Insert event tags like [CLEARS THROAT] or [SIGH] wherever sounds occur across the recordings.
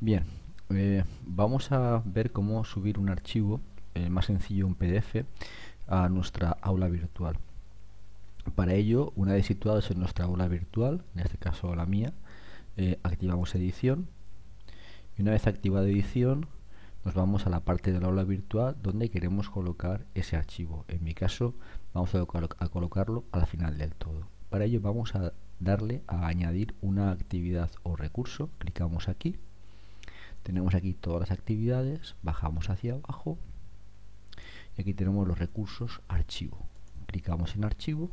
Bien, eh, vamos a ver cómo subir un archivo, eh, más sencillo un PDF, a nuestra aula virtual. Para ello, una vez situados en nuestra aula virtual, en este caso la mía, eh, activamos edición y una vez activada edición nos vamos a la parte de la aula virtual donde queremos colocar ese archivo. En mi caso vamos a, a colocarlo a la final del todo. Para ello vamos a darle a añadir una actividad o recurso, clicamos aquí, tenemos aquí todas las actividades, bajamos hacia abajo y aquí tenemos los recursos archivo. Clicamos en archivo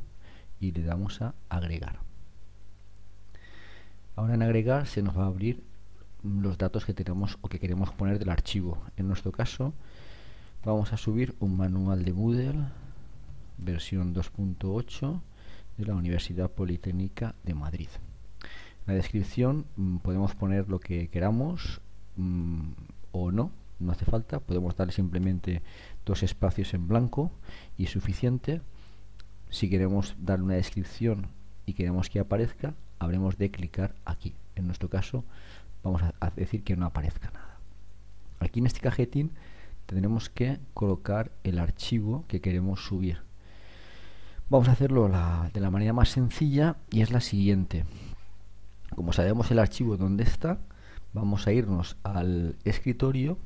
y le damos a agregar. Ahora en agregar se nos va a abrir los datos que tenemos o que queremos poner del archivo. En nuestro caso vamos a subir un manual de Moodle versión 2.8 de la Universidad Politécnica de Madrid. En la descripción mm, podemos poner lo que queramos mm, o no, no hace falta, podemos darle simplemente dos espacios en blanco y suficiente. Si queremos darle una descripción y queremos que aparezca, habremos de clicar aquí. En nuestro caso vamos a decir que no aparezca nada. Aquí en este cajetín tendremos que colocar el archivo que queremos subir. Vamos a hacerlo de la manera más sencilla y es la siguiente. Como sabemos el archivo dónde está, vamos a irnos al escritorio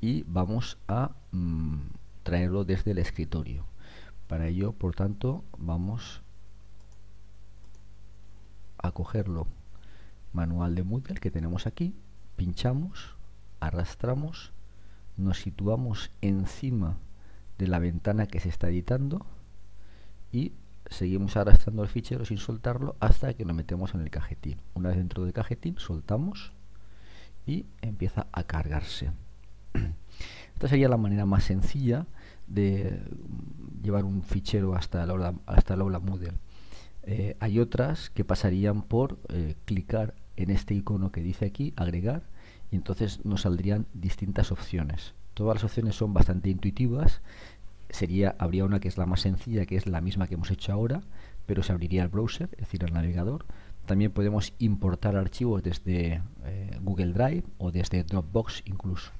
y vamos a mm, traerlo desde el escritorio. Para ello, por tanto, vamos a cogerlo manual de Moodle que tenemos aquí, pinchamos, arrastramos, nos situamos encima de la ventana que se está editando y seguimos arrastrando el fichero sin soltarlo hasta que lo metemos en el cajetín. Una vez dentro del cajetín, soltamos y empieza a cargarse. Esta sería la manera más sencilla de llevar un fichero hasta el aula, hasta el aula Moodle. Eh, hay otras que pasarían por eh, clicar en este icono que dice aquí, agregar, y entonces nos saldrían distintas opciones. Todas las opciones son bastante intuitivas sería, habría una que es la más sencilla, que es la misma que hemos hecho ahora, pero se abriría el browser, es decir, el navegador. También podemos importar archivos desde eh, Google Drive o desde Dropbox incluso.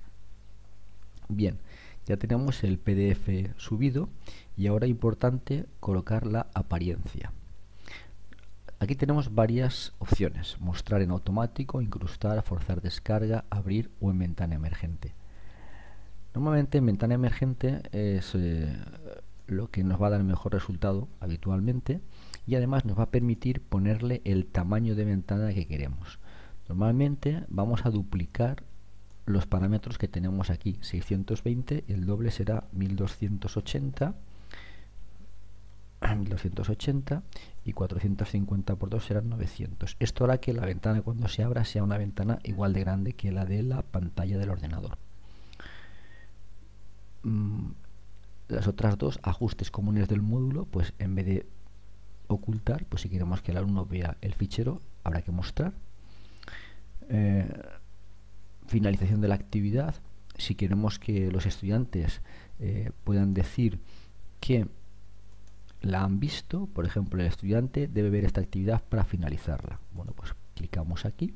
Bien, ya tenemos el PDF subido y ahora importante colocar la apariencia. Aquí tenemos varias opciones, mostrar en automático, incrustar, forzar descarga, abrir o en ventana emergente. Normalmente en ventana emergente es eh, lo que nos va a dar el mejor resultado habitualmente y además nos va a permitir ponerle el tamaño de ventana que queremos. Normalmente vamos a duplicar los parámetros que tenemos aquí, 620, el doble será 1280, 1280 [CLEARS THROAT] y 450 por 2 serán 900. Esto hará que la ventana cuando se abra sea una ventana igual de grande que la de la pantalla del ordenador. Mm, las otras dos ajustes comunes del módulo, pues en vez de ocultar, pues si queremos que el alumno vea el fichero, habrá que mostrar. Eh, finalización de la actividad, si queremos que los estudiantes eh, puedan decir que la han visto, por ejemplo, el estudiante debe ver esta actividad para finalizarla. Bueno, pues clicamos aquí.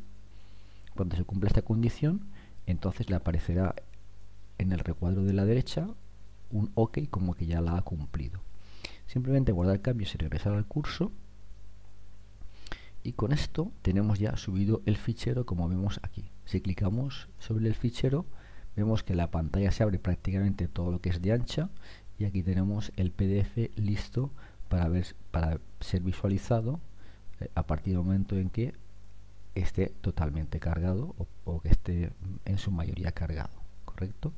Cuando se cumpla esta condición, entonces le aparecerá en el recuadro de la derecha un OK como que ya la ha cumplido. Simplemente guardar cambios y regresar al curso. Y con esto tenemos ya subido el fichero como vemos aquí. Si clicamos sobre el fichero, vemos que la pantalla se abre prácticamente todo lo que es de ancha y aquí tenemos el PDF listo para, ver, para ser visualizado eh, a partir del momento en que esté totalmente cargado o, o que esté en su mayoría cargado. ¿correcto?